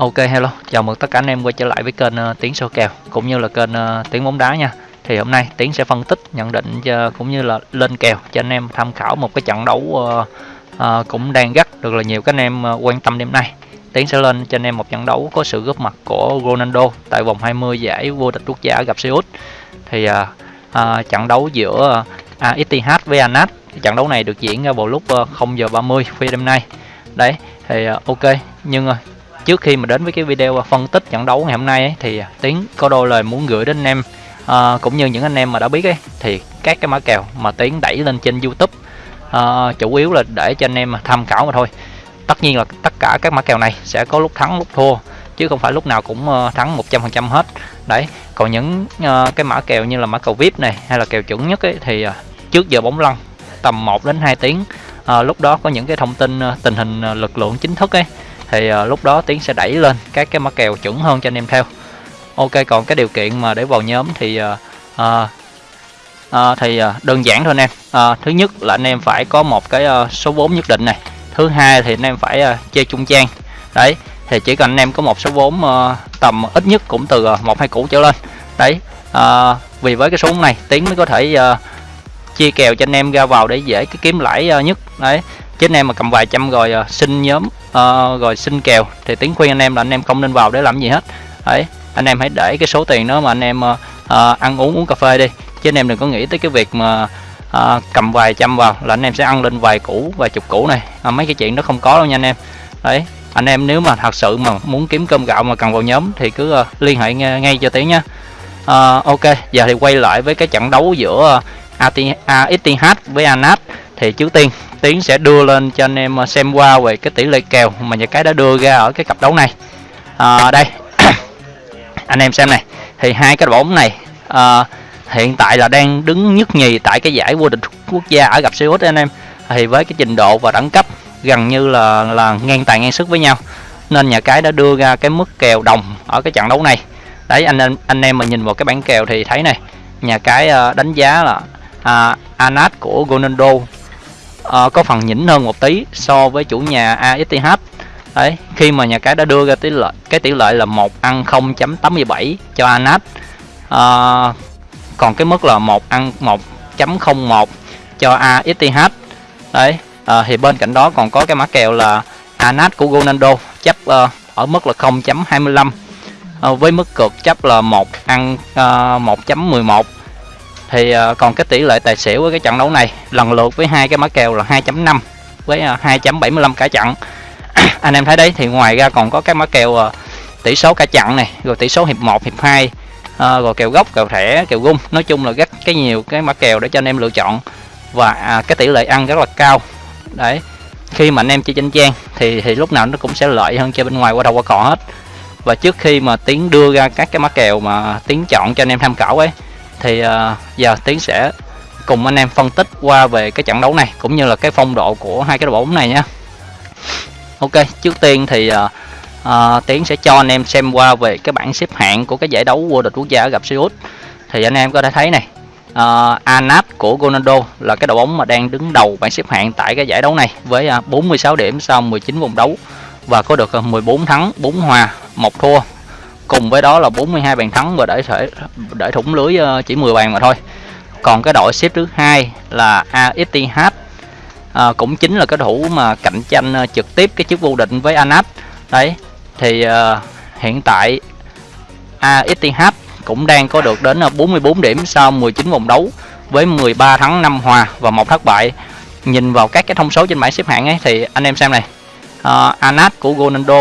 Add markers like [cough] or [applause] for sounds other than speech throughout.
Ok hello, chào mừng tất cả anh em quay trở lại với kênh uh, Tiến Sô kèo cũng như là kênh uh, Tiến bóng đá nha. Thì hôm nay Tiến sẽ phân tích, nhận định uh, cũng như là lên kèo cho anh em tham khảo một cái trận đấu uh, uh, cũng đang rất được là nhiều các anh em uh, quan tâm đêm nay. Tiến sẽ lên cho anh em một trận đấu có sự góp mặt của Ronaldo tại vòng 20 giải vô địch quốc gia gặp Seoul. Thì uh, uh, trận đấu giữa uh, Etihad với Anat. Trận đấu này được diễn ra vào lúc uh, 0 giờ 30 khuya đêm nay. Đấy, thì uh, ok, nhưng uh, trước khi mà đến với cái video à, phân tích trận đấu ngày hôm nay ấy, thì à, tiến có đôi lời muốn gửi đến anh em. À, cũng như những anh em mà đã biết ấy thì các cái mã kèo mà tiến đẩy lên trên youtube à, chủ yếu là để cho anh em tham khảo mà thôi. Tất nhiên là tất cả các mã kèo này sẽ có lúc thắng lúc thua chứ không phải lúc nào cũng ờ, thắng 100% hết. Đấy còn những uh, cái mã kèo như là mã cầu vip này hay là kèo chuẩn nhất ấy, thì uh, trước giờ bóng lăn tầm 1 đến 2 tiếng À, lúc đó có những cái thông tin tình hình lực lượng chính thức ấy thì uh, lúc đó tiến sẽ đẩy lên các cái mã kèo chuẩn hơn cho anh em theo. Ok còn cái điều kiện mà để vào nhóm thì uh, uh, uh, thì uh, đơn giản thôi anh em. Uh, thứ nhất là anh em phải có một cái uh, số vốn nhất định này. Thứ hai thì anh em phải uh, chơi trung trang. Đấy thì chỉ cần anh em có một số vốn uh, tầm ít nhất cũng từ một hai củ trở lên. Đấy uh, vì với cái số này tiến mới có thể uh, chia kèo cho anh em ra vào để dễ cái kiếm lãi uh, nhất. Đấy chứ anh em mà cầm vài trăm rồi uh, xin nhóm uh, rồi xin kèo. Thì tiếng khuyên anh em là anh em không nên vào để làm gì hết. Đấy anh em hãy để cái số tiền đó mà anh em uh, uh, ăn uống uống cà phê đi. Chứ anh em đừng có nghĩ tới cái việc mà uh, cầm vài trăm vào là anh em sẽ ăn lên vài củ vài chục củ này. Uh, mấy cái chuyện đó không có đâu nha anh em. Đấy anh em nếu mà thật sự mà muốn kiếm cơm gạo mà cần vào nhóm thì cứ uh, liên hệ ngay, ngay cho tiếng nha uh, ok giờ thì quay lại với cái trận đấu giữa ATH à, với Anat. Thì trước tiên Tiến sẽ đưa lên cho anh em à, xem qua về cái tỷ lệ kèo mà nhà cái đã đưa ra ở cái cặp đấu này. À, đây [coughs] anh em xem này. Thì hai cái bóng này à, hiện tại là đang đứng nhất nhì tại cái giải vô địch quốc gia ở gặp Seoul anh em. Thì với cái trình độ và đẳng cấp gần như là là ngang tài ngang sức với nhau nên nhà cái đã đưa ra cái mức kèo đồng ở cái trận đấu này. Đấy anh em anh em mà nhìn vào cái bảng kèo thì thấy này nhà cái à, đánh giá là à, Anat của Ronaldo uh, có phần nhỉnh hơn một tí so với chủ nhà ASTH đấy khi mà nhà cái đã đưa ra tỷ lệ cái tỷ lệ là một ăn 0.87 cho Anat uh, ờ, còn cái mức là một ăn 1.01 cho ASTH đấy uh, thì bên cạnh đó còn có cái mã kèo là Anat của Ronaldo chấp uh, ở mức là 0.25 uh, với mức cược chấp là 1 ăn uh, 1.11 thì uh, còn cái tỷ lệ tài xỉu với cái trận đấu này lần lượt với hai cái mã kèo là 2.5 với ờ, uh, 2.75 cả trận. [clears throat] Anh em thấy đấy thì ngoài ra còn có cái mã kèo uh, tỷ số cả trận này rồi tỷ số hiệp 1 hiệp 2 uh, rồi kèo gốc kèo thẻ kèo gung nói chung là rất cái nhiều cái mã kèo để cho anh em lựa chọn và à, cái tỷ lệ ăn rất là cao. Đấy khi mà anh em chơi tranh trang thì thì lúc nào nó cũng sẽ lợi hơn chơi bên ngoài qua đầu qua cò hết. Và trước khi mà tiến đưa ra các cái mã kèo mà tiến chọn cho anh em tham khảo ấy thì uh, giờ tiến sẽ cùng anh em phân tích qua về cái trận đấu này cũng như là cái phong độ của hai cái đội bóng này nhé. Ok trước tiên thì uh, uh, tiến sẽ cho anh em xem qua về cái bảng xếp hạng của cái giải đấu vô địch quốc gia gặp Seoul. Thì anh em có thể thấy này uh, Anap của Ronaldo là cái đội bóng mà đang đứng đầu bảng xếp hạng tại cái giải đấu này với uh, 46 điểm sau 19 vòng đấu và có được 14 thắng 4 hòa một thua cùng với đó là 42 bàn thắng và để thể để thủng lưới ờ, chỉ 10 bàn mà thôi. Còn cái đội xếp thứ hai là ASTH à, ờ, cũng chính là cái thủ mà cạnh tranh ờ, trực tiếp cái chức vô địch với Anat đấy thì à, hiện tại ASTH cũng đang có được đến 44 điểm sau 19 vòng đấu với 13 thắng 5 hòa và một thất bại. Nhìn vào các cái thông số trên bảng xếp hạng ấy thì anh em xem này. Uh, Anat của Ronaldo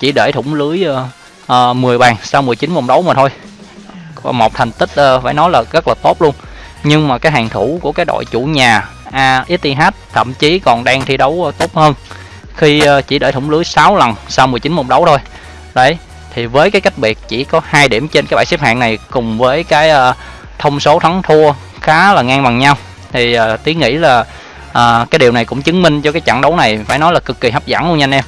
chỉ để thủng lưới uh, Ờ, uh, 10 bàn sau 19 vòng đấu mà thôi. Một thành tích uh, phải nói là rất là tốt luôn. Nhưng mà cái hàng thủ của cái đội chủ nhà ASTH thậm chí còn đang thi đấu uh, tốt hơn. Khi uh, chỉ để thủng lưới 6 lần sau 19 vòng đấu thôi. Đấy thì với cái cách biệt chỉ có hai điểm trên cái bảng xếp hạng này cùng với cái uh, thông số thắng thua khá là ngang bằng nhau thì uh, tiến nghĩ là à, cái điều này cũng chứng minh cho cái trận đấu này phải nói là cực kỳ hấp dẫn luôn nha anh em.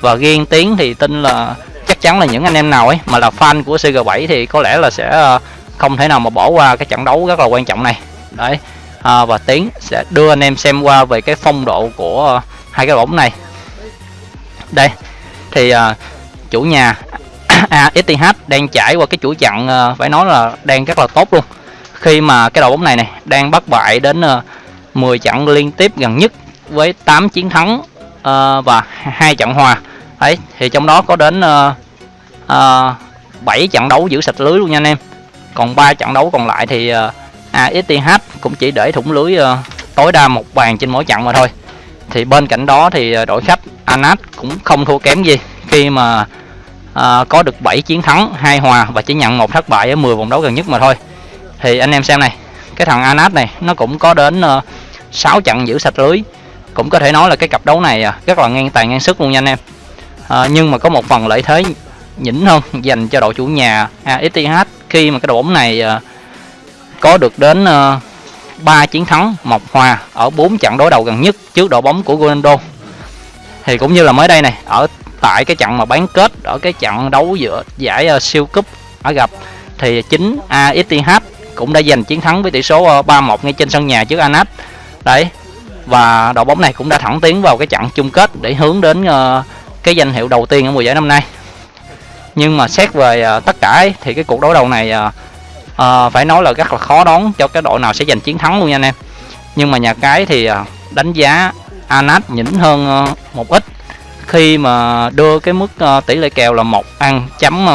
Và riêng tiến thì tin là chắc chắn là những anh em nào ấy mà là fan của CG7 thì có lẽ là sẽ ờ, không thể nào mà bỏ qua cái trận đấu rất là quan trọng này. Đấy à, và tiến sẽ đưa anh em xem qua về cái phong độ của hai cái bóng này. Đây thì à, chủ nhà [coughs] ASTH đang trải qua cái chuỗi chặn phải nói là đang rất là tốt luôn. Khi mà cái đội bóng này này đang bắt bại đến 10 trận liên tiếp gần nhất với 8 chiến thắng và hai trận hòa ấy thì trong đó có đến uh, uh, 7 trận đấu giữ sạch lưới luôn nha anh em. Còn ba trận đấu còn lại thì ờ, uh, ASTH cũng chỉ để thủng lưới uh, tối đa một bàn trên mỗi trận mà thôi. Thì bên cạnh đó thì ờ, đội khách Anat cũng không thua kém gì khi mà à, có được 7 chiến thắng hai hòa và chỉ nhận một thất bại ở 10 vòng đấu gần nhất mà thôi. Thì anh em xem này cái thằng Anat này nó cũng có đến uh, 6 trận giữ sạch lưới. Cũng có thể nói là cái cặp đấu này rất là ngang tài ngang sức luôn nha anh em à, nhưng mà có một phần lợi thế nhỉnh hơn dành cho đội chủ nhà ASTH khi mà cái đội bóng này à, có được đến ờ, à, 3 chiến thắng một hòa ở 4 trận đối đầu gần nhất trước đội bóng của Ronaldo. Thì cũng như là mới đây này ở tại cái trận mà bán kết ở cái trận đấu giữa giải uh, siêu cúp ở gặp thì chính ASTH cũng đã giành chiến thắng với tỷ số uh, 3-1 ngay trên sân nhà trước Anas đấy và đội bóng này cũng đã thẳng tiến vào cái trận chung kết để hướng đến uh, cái danh hiệu đầu tiên ở mùa giải năm nay. Nhưng mà xét về uh, tất cả ấy, thì cái cuộc đối đầu này uh, uh, phải nói là rất là khó đoán cho cái đội nào sẽ giành chiến thắng luôn nha anh em. Nhưng mà nhà cái thì uh, đánh giá Anas nhỉnh hơn uh, một ít. Khi mà đưa cái mức uh, tỷ lệ kèo là một ăn chấm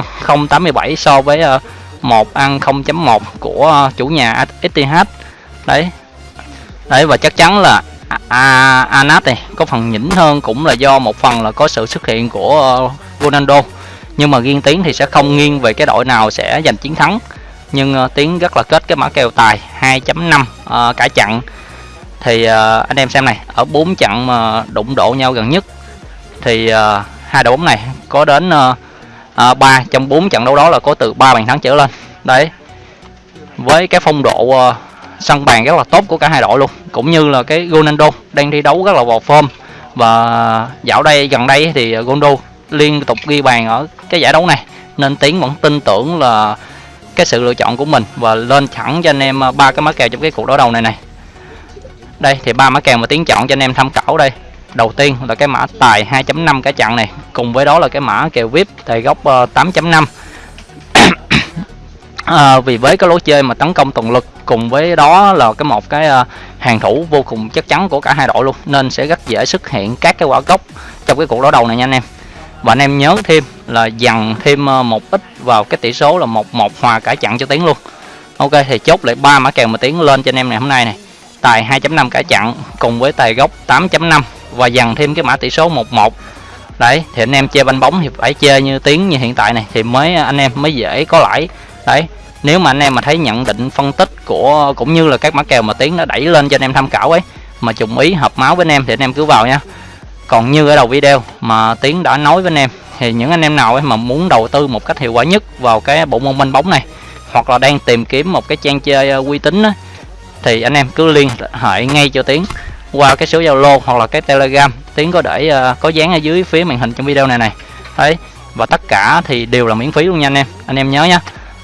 087 so với uh, 1 ăn 0.1 của uh, chủ nhà STH đấy. Đấy và chắc chắn là à, Anas này có phần nhỉnh hơn cũng là do một phần là có sự xuất hiện của uh, Ronaldo. Nhưng mà riêng tiếng thì sẽ không nghiêng về cái đội nào sẽ giành chiến thắng. Nhưng ờ, uh, tiếng rất là kết cái mã kèo tài 2.5 uh, ờ, cả chặn thì uh, anh em xem này ở 4 trận mà đụng độ nhau gần nhất thì uh, hai đội bóng này có đến uh, uh, 3 trong 4 trận đấu đó là có từ 3 bàn thắng trở lên. Đấy. Với cái phong độ uh, sân bàn rất là tốt của cả hai đội luôn, cũng như là cái Ronaldo đang thi đấu rất là vào form. Và dạo đây, gần đây thì Ronaldo liên tục ghi bàn ở cái giải đấu này, nên tiến vẫn tin tưởng là cái sự lựa chọn của mình và lên thẳng cho anh em à, ba cái mã kèo trong cái cuộc đối đầu này này. Đây, thì ba mã kèo mà tiến chọn cho anh em tham khảo đây. Đầu tiên là cái mã tài 2.5 cả chặn này, cùng với đó là cái mã kèo vip tài góc à, 8.5 à, vì với cái lối chơi mà tấn công toàn lực cùng với đó là cái một cái uh, hàng thủ vô cùng chắc chắn của cả hai đội luôn nên sẽ rất dễ xuất hiện các cái quả gốc trong cái cuộc đối đầu này nha anh em. Và anh em nhớ thêm là dằn thêm à, một ít vào cái tỷ số là một một hòa cả chặn cho tiến luôn. Ok thì chốt lại ba mã kèo mà tiến lên cho anh em ngày hôm nay này. Tài 2.5 cả chặn cùng với tài gốc 8.5 và dằn thêm cái mã tỷ số 11 đấy thì anh em chơi banh bóng thì phải chơi như tiếng như hiện tại này thì mới à, anh em mới dễ có lãi đấy nếu mà anh em mà thấy nhận định phân tích của cũng như là các mã kèo mà tiến nó đẩy lên cho anh em tham khảo ấy mà trùng ý hợp máu với anh em thì anh em cứ vào nha. Còn như ở đầu video mà tiến đã nói với anh em thì những anh em nào ấy mà muốn đầu tư một cách hiệu quả nhất vào cái bộ môn banh bóng này hoặc là đang tìm kiếm một cái trang chơi ờ, uy tín á, thì anh em cứ liên hệ ngay cho tiến qua cái số zalo hoặc là cái telegram. Tiến có để uh, có dán ở dưới phía màn hình trong video này này. Đấy và tất cả thì đều là miễn phí luôn nha anh em. Anh em nhớ nhé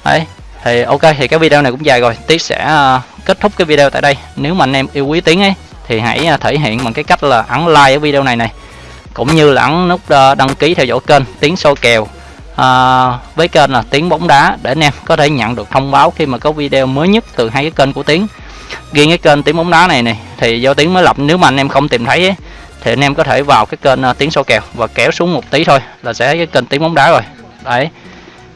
đấy thì ok thì cái video này cũng dài rồi. Tiến sẽ ờ, kết thúc cái video tại đây. Nếu mà anh em yêu quý tiến ấy thì hãy ờ, thể hiện bằng cái cách là ấn like ở video này này. Cũng như là ấn nút ờ, đăng ký theo dõi kênh tiến soi kèo. À, với kênh là tiến bóng đá để anh em có thể nhận được thông báo khi mà có video mới nhất từ hai cái kênh của tiến. Riêng cái kênh tiếng bóng đá này này thì do tiếng mới lập. Nếu mà anh em không tìm thấy ấy, thì anh em có thể vào cái kênh tiếng soi kèo và kéo xuống một tí thôi là sẽ cái kênh tiếng bóng đá rồi. Đấy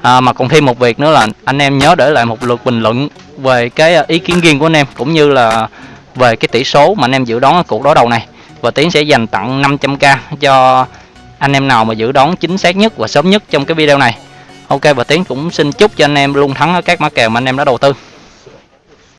à, mà còn thêm một việc nữa là anh em nhớ để lại một lượt bình luận về cái à, ý kiến riêng của anh em cũng như là về cái tỷ số mà anh em dự đoán ở cuộc đối đầu này. Và tiến sẽ dành tặng 500k cho anh em nào mà dự đoán chính xác nhất và sớm nhất trong cái video này. Ok và tiến cũng xin chúc cho anh em luôn thắng ở các mã kèo mà anh em đã đầu tư.